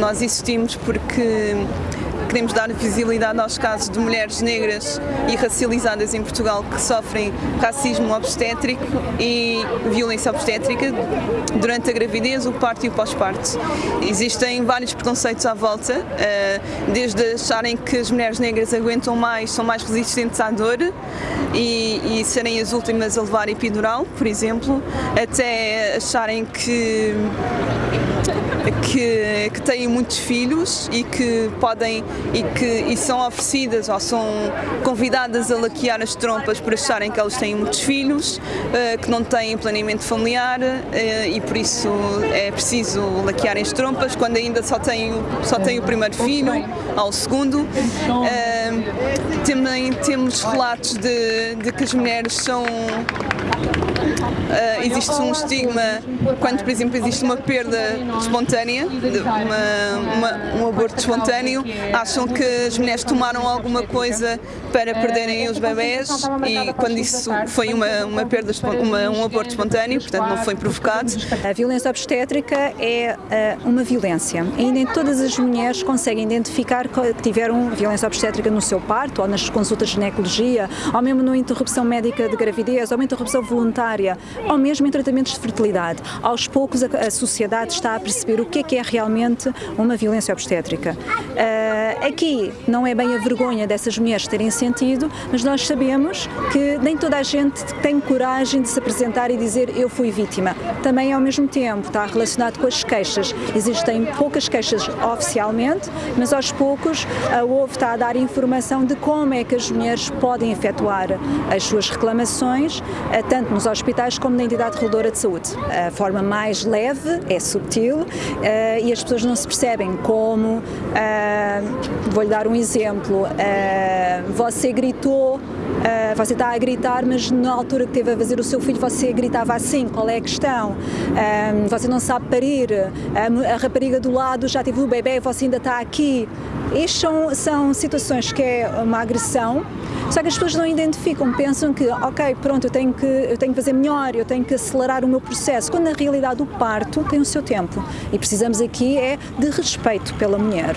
Nós existimos porque queremos dar visibilidade aos casos de mulheres negras e racializadas em Portugal que sofrem racismo obstétrico e violência obstétrica durante a gravidez, o parto e o pós-parto. Existem vários preconceitos à volta, eh, desde acharem que as mulheres negras aguentam mais, são mais resistentes à dor e, e serem as últimas a levar epidural, por exemplo, até acharem que que, que têm muitos filhos e que podem e que e são oferecidas ou são convidadas a laquear as trompas por acharem que elas têm muitos filhos, uh, que não têm planeamento familiar uh, e por isso é preciso laquearem as trompas quando ainda só têm, só têm o primeiro filho ao segundo. Também temos relatos de, de que as mulheres são Uh, existe um estigma quando, por exemplo, existe uma perda espontânea, uma, uma, um aborto espontâneo, acham que as mulheres tomaram alguma coisa para perderem os bebés e quando isso foi uma, uma perda, uma, um aborto espontâneo, portanto não foi provocado. A violência obstétrica é uh, uma violência nem todas as mulheres conseguem identificar que tiveram violência obstétrica no seu parto ou nas consultas de ginecologia ou mesmo numa interrupção médica de gravidez ou uma interrupção voluntária ou mesmo em tratamentos de fertilidade. Aos poucos a, a sociedade está a perceber o que é que é realmente uma violência obstétrica. Uh, aqui não é bem a vergonha dessas mulheres terem sentido, mas nós sabemos que nem toda a gente tem coragem de se apresentar e dizer eu fui vítima. Também ao mesmo tempo está relacionado com as queixas. Existem poucas queixas oficialmente, mas aos poucos a OVE está a dar informação de como é que as mulheres podem efetuar as suas reclamações, uh, tanto nos hospitais como na entidade reguladora de saúde. A forma mais leve é subtil uh, e as pessoas não se percebem como, uh, vou-lhe dar um exemplo, uh, você gritou Uh, você está a gritar, mas na altura que teve a fazer o seu filho, você gritava assim, qual é a questão? Uh, você não sabe parir, uh, a rapariga do lado já teve o bebê e você ainda está aqui. Estas são, são situações que é uma agressão, só que as pessoas não identificam, pensam que, ok, pronto, eu tenho que, eu tenho que fazer melhor, eu tenho que acelerar o meu processo, quando na realidade o parto tem o seu tempo. E precisamos aqui é de respeito pela mulher.